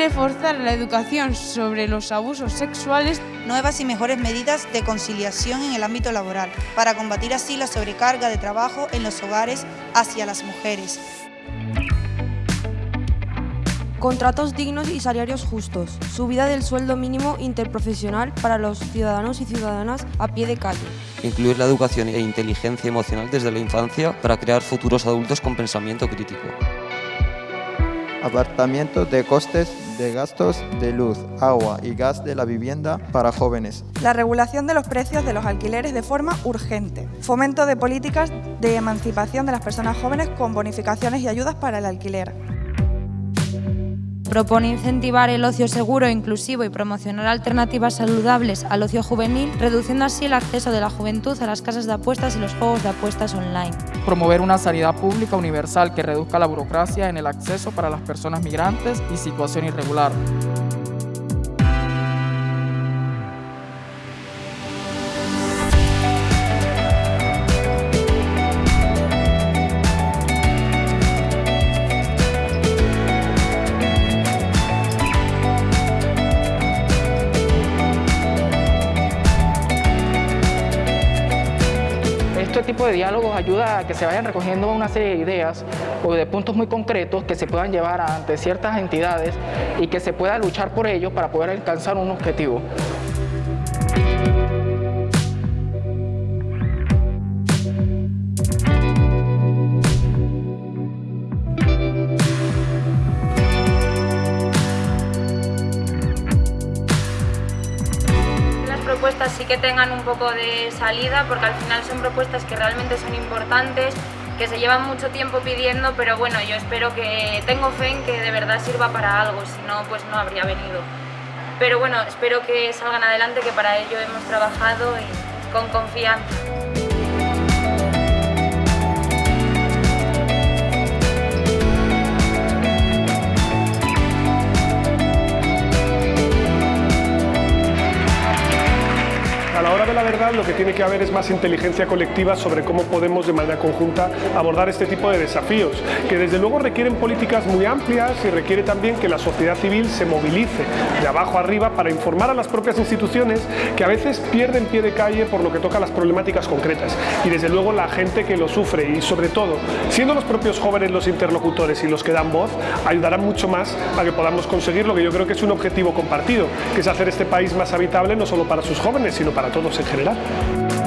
reforzar la educación sobre los abusos sexuales. Nuevas y mejores medidas de conciliación en el ámbito laboral, para combatir así la sobrecarga de trabajo en los hogares hacia las mujeres. Contratos dignos y salarios justos. Subida del sueldo mínimo interprofesional para los ciudadanos y ciudadanas a pie de calle. Incluir la educación e inteligencia emocional desde la infancia para crear futuros adultos con pensamiento crítico. Apartamiento de costes de gastos de luz, agua y gas de la vivienda para jóvenes. La regulación de los precios de los alquileres de forma urgente. Fomento de políticas de emancipación de las personas jóvenes con bonificaciones y ayudas para el alquiler. Propone incentivar el ocio seguro e inclusivo y promocionar alternativas saludables al ocio juvenil, reduciendo así el acceso de la juventud a las casas de apuestas y los juegos de apuestas online. Promover una sanidad pública universal que reduzca la burocracia en el acceso para las personas migrantes y situación irregular. Este tipo de diálogos ayuda a que se vayan recogiendo una serie de ideas o de puntos muy concretos que se puedan llevar ante ciertas entidades y que se pueda luchar por ello para poder alcanzar un objetivo. Propuestas sí que tengan un poco de salida porque al final son propuestas que realmente son importantes, que se llevan mucho tiempo pidiendo, pero bueno, yo espero que, tengo fe en que de verdad sirva para algo, si no, pues no habría venido. Pero bueno, espero que salgan adelante, que para ello hemos trabajado y con confianza. De la verdad lo que tiene que haber es más inteligencia colectiva sobre cómo podemos de manera conjunta abordar este tipo de desafíos, que desde luego requieren políticas muy amplias y requiere también que la sociedad civil se movilice de abajo arriba para informar a las propias instituciones que a veces pierden pie de calle por lo que toca a las problemáticas concretas. Y desde luego la gente que lo sufre y sobre todo siendo los propios jóvenes los interlocutores y los que dan voz ayudarán mucho más a que podamos conseguir lo que yo creo que es un objetivo compartido, que es hacer este país más habitable no solo para sus jóvenes sino para todos en general.